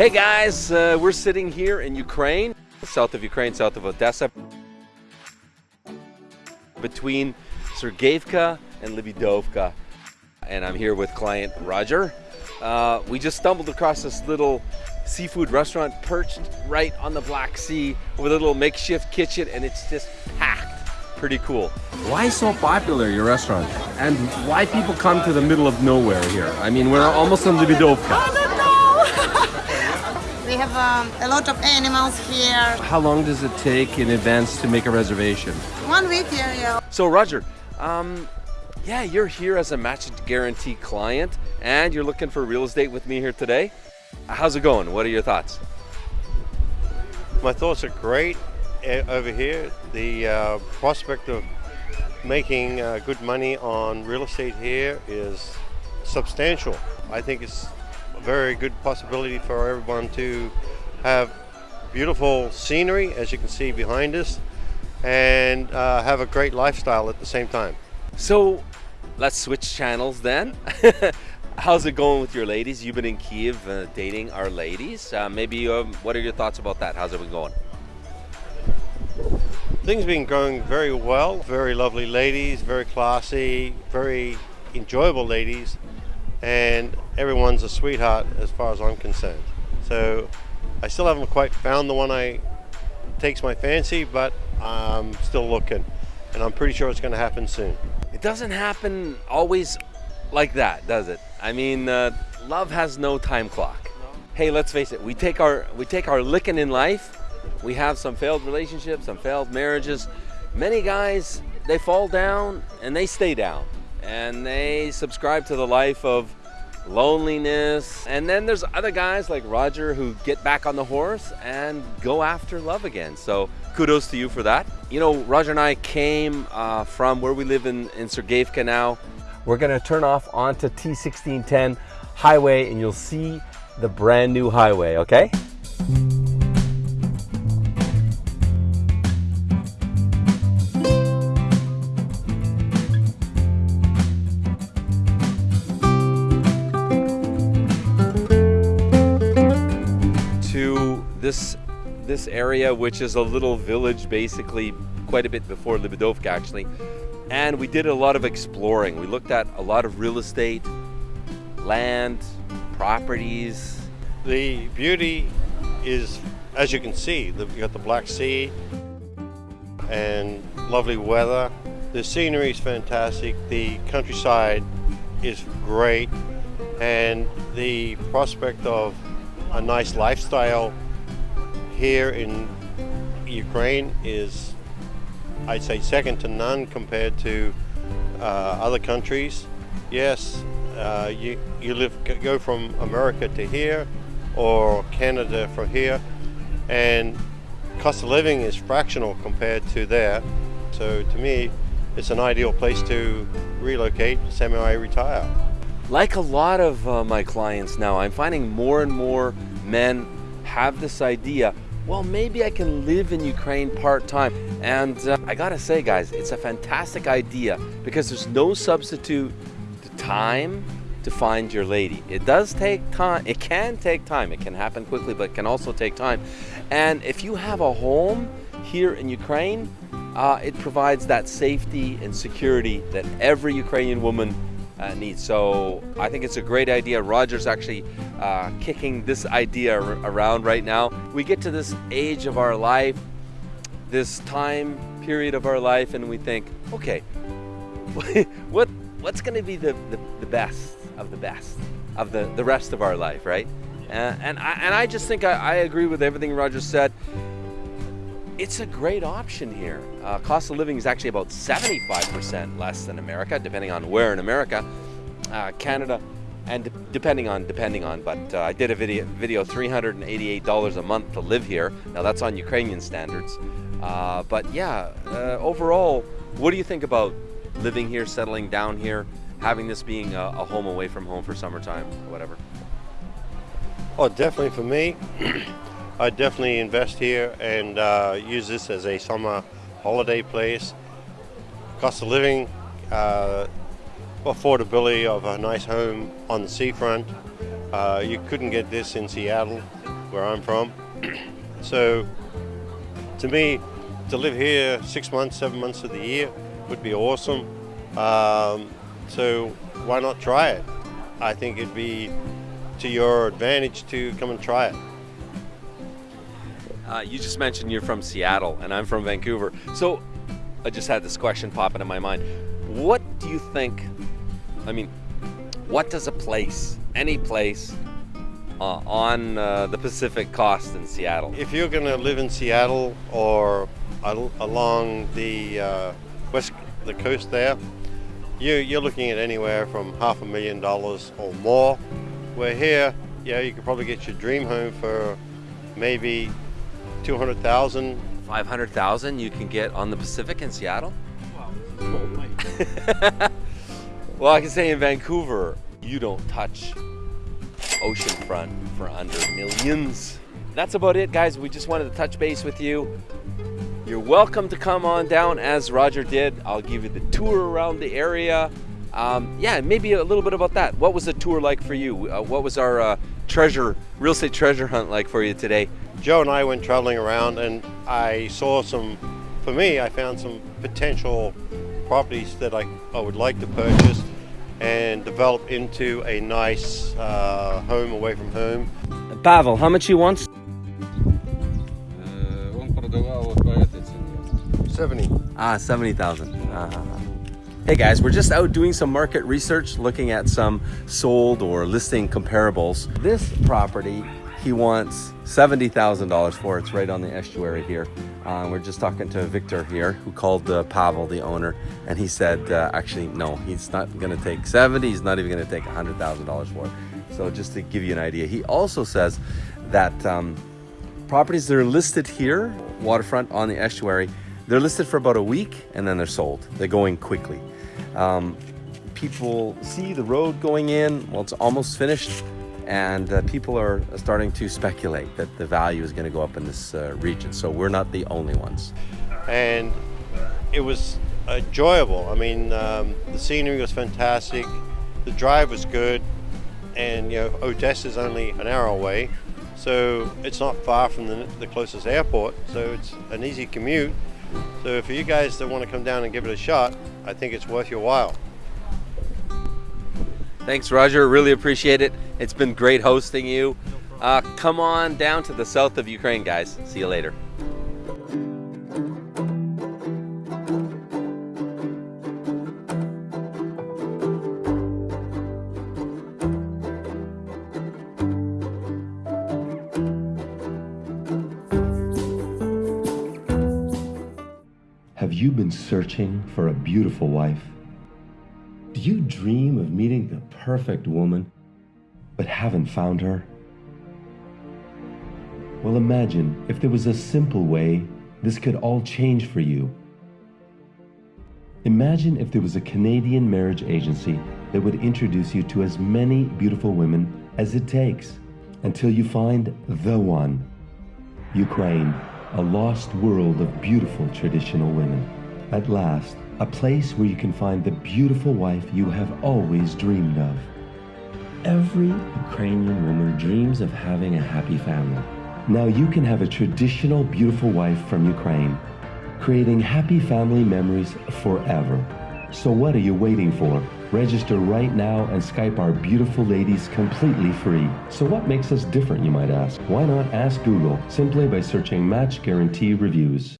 Hey guys, uh, we're sitting here in Ukraine, south of Ukraine, south of Odessa, between Sergeyevka and Libidovka. And I'm here with client Roger. Uh, we just stumbled across this little seafood restaurant perched right on the Black Sea with a little makeshift kitchen, and it's just packed. Pretty cool. Why so popular, your restaurant? And why people come to the middle of nowhere here? I mean, we're almost in Libidovka. We have um, a lot of animals here. How long does it take in advance to make a reservation? One week here, yeah. So Roger, um, yeah, you're here as a match guarantee client and you're looking for real estate with me here today. How's it going? What are your thoughts? My thoughts are great eh, over here. The uh, prospect of making uh, good money on real estate here is substantial. I think it's a very good possibility for everyone to have beautiful scenery, as you can see behind us, and uh, have a great lifestyle at the same time. So let's switch channels then. How's it going with your ladies? You've been in Kiev uh, dating our ladies. Uh, maybe um, what are your thoughts about that? How's it been going? Things have been going very well. Very lovely ladies, very classy, very enjoyable ladies, and everyone's a sweetheart as far as I'm concerned. So I still haven't quite found the one I takes my fancy, but I'm still looking, and I'm pretty sure it's going to happen soon. It doesn't happen always like that, does it? I mean, uh, love has no time clock. Hey, let's face it. We take our we take our licking in life. We have some failed relationships, some failed marriages. Many guys they fall down and they stay down, and they subscribe to the life of loneliness. And then there's other guys like Roger who get back on the horse and go after love again. So kudos to you for that. You know, Roger and I came uh, from where we live in, in Sergeyevka now. We're gonna turn off onto T1610 highway and you'll see the brand new highway, okay? This this area, which is a little village, basically quite a bit before Libidovka, actually. And we did a lot of exploring. We looked at a lot of real estate, land, properties. The beauty is, as you can see, the, you got the Black Sea and lovely weather. The scenery is fantastic. The countryside is great, and the prospect of a nice lifestyle here in Ukraine is, I'd say, second to none compared to uh, other countries. Yes, uh, you, you live, go from America to here or Canada from here, and cost of living is fractional compared to there. So to me, it's an ideal place to relocate, semi-retire. Like a lot of uh, my clients now, I'm finding more and more men have this idea well, maybe I can live in Ukraine part-time. And uh, I gotta say, guys, it's a fantastic idea because there's no substitute to time to find your lady. It does take time. It can take time. It can happen quickly, but it can also take time. And if you have a home here in Ukraine, uh, it provides that safety and security that every Ukrainian woman uh, needs. So I think it's a great idea. Roger's actually uh, kicking this idea around right now. We get to this age of our life, this time period of our life, and we think, okay, what what's going to be the, the, the, best of the best of the, the rest of our life, right? Uh, and, I, and I just think I, I agree with everything Roger said it's a great option here. Uh, cost of living is actually about 75% less than America, depending on where in America. Uh, Canada, and depending on, depending on, but uh, I did a video, video $388 a month to live here. Now that's on Ukrainian standards. Uh, but yeah, uh, overall, what do you think about living here, settling down here, having this being a, a home away from home for summertime, whatever? Oh, definitely for me. I definitely invest here and uh, use this as a summer holiday place. Cost of living, uh, affordability of a nice home on the seafront. Uh, you couldn't get this in Seattle. where I'm from. so to me, to live here six months, seven months of the year would be awesome. Um, so why not try it? I think it'd be to your advantage to come and try it. Uh, you just mentioned you're from Seattle and I'm from Vancouver. So I just had this question pop into my mind. What do you think? I mean, what does a place, any place, uh, on uh, the Pacific cost in Seattle? If you're going to live in Seattle or al- along the uh, west the coast there, you, you're looking at anywhere from half a million dollars or more. Where here, yeah, you could probably get your dream home for maybe 200,000. 500,000 you can get on the Pacific in Seattle? well, I can say in Vancouver, you don't touch oceanfront for under millions. That's about it, guys. We just wanted to touch base with you. You're welcome to come on down as Roger did. I'll give you the tour around the area. Um, yeah, maybe a little bit about that. What was the tour like for you? Uh, what was our uh, treasure, real estate treasure hunt like for you today? Joe and I went traveling around and I saw some, for me, I found some potential properties that I, I would like to purchase and develop into a nice uh, home away from home. Pavel, how much he wants? Uh, 70. Ah, 70,000. Uh ah, -huh. Ah, ah. Hey guys, we're just out doing some market research, looking at some sold or listing comparables. This property, he wants $70,000 for. It's right on the estuary here. Uh, we're just talking to Victor here, who called uh, Pavel, the owner, and he said, uh, actually, no, he's not going to take 70. He's not even going to take $100,000 for it. So just to give you an idea, he also says that um, properties that are listed here, waterfront on the estuary, they're listed for about a week and then they're sold. They're going quickly. Um, people see the road going in, well, it's almost finished, and uh, people are starting to speculate that the value is going to go up in this uh, region. So we're not the only ones. And it was enjoyable. I mean, um, the scenery was fantastic, the drive was good, and you know, Odessa is only an hour away, so it's not far from the, the closest airport, so it's an easy commute. So for you guys that want to come down and give it a shot, I think it's worth your while. Thanks, Roger. Really appreciate it. It's been great hosting you. Uh, come on down to the south of Ukraine, guys. See you later. Have you been searching for a beautiful wife? Do you dream of meeting the perfect woman, but haven't found her? Well, imagine if there was a simple way this could all change for you. Imagine if there was a Canadian marriage agency that would introduce you to as many beautiful women as it takes until you find the one. Ukraine, a lost world of beautiful traditional women. At last, a place where you can find the beautiful wife you have always dreamed of. Every Ukrainian woman dreams of having a happy family. Now you can have a traditional beautiful wife from Ukraine, creating happy family memories forever. So what are you waiting for? Register right now and Skype our beautiful ladies completely free. So what makes us different, you might ask? Why not ask Google simply by searching Match Guarantee Reviews?